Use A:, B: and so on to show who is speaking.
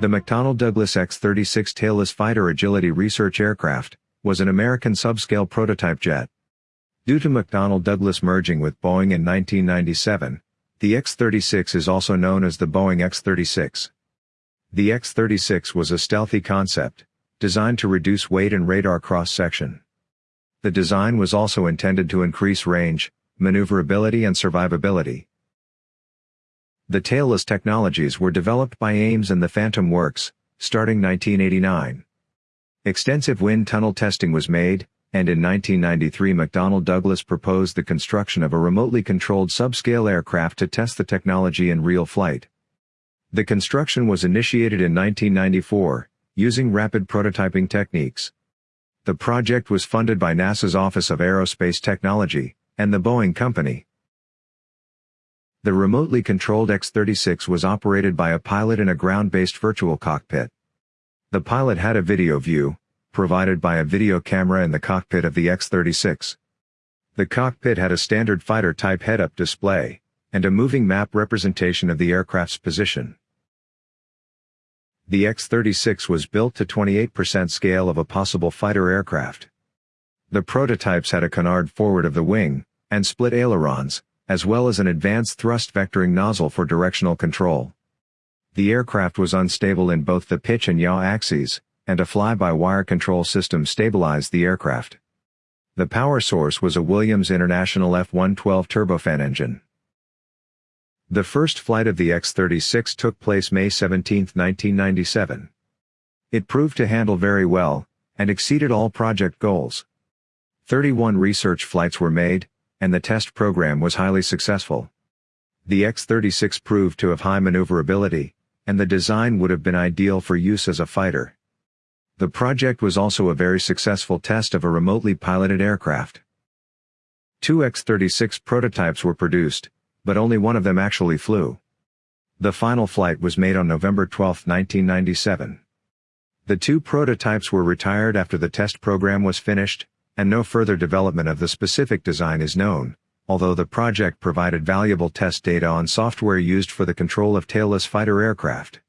A: The McDonnell Douglas X-36 tailless fighter agility research aircraft, was an American subscale prototype jet. Due to McDonnell Douglas merging with Boeing in 1997, the X-36 is also known as the Boeing X-36. The X-36 was a stealthy concept, designed to reduce weight and radar cross-section. The design was also intended to increase range, maneuverability and survivability. The tailless technologies were developed by Ames and the Phantom Works, starting 1989. Extensive wind tunnel testing was made, and in 1993 McDonnell Douglas proposed the construction of a remotely controlled subscale aircraft to test the technology in real flight. The construction was initiated in 1994, using rapid prototyping techniques. The project was funded by NASA's Office of Aerospace Technology, and the Boeing Company. The remotely controlled X-36 was operated by a pilot in a ground-based virtual cockpit. The pilot had a video view, provided by a video camera in the cockpit of the X-36. The cockpit had a standard fighter-type head-up display, and a moving map representation of the aircraft's position. The X-36 was built to 28% scale of a possible fighter aircraft. The prototypes had a canard forward of the wing, and split ailerons, as well as an advanced thrust vectoring nozzle for directional control. The aircraft was unstable in both the pitch and yaw axes, and a fly-by-wire control system stabilized the aircraft. The power source was a Williams International F-112 turbofan engine. The first flight of the X-36 took place May 17, 1997. It proved to handle very well, and exceeded all project goals. 31 research flights were made, and the test program was highly successful. The X-36 proved to have high maneuverability, and the design would have been ideal for use as a fighter. The project was also a very successful test of a remotely piloted aircraft. Two X-36 prototypes were produced, but only one of them actually flew. The final flight was made on November 12, 1997. The two prototypes were retired after the test program was finished, and no further development of the specific design is known, although the project provided valuable test data on software used for the control of tailless fighter aircraft.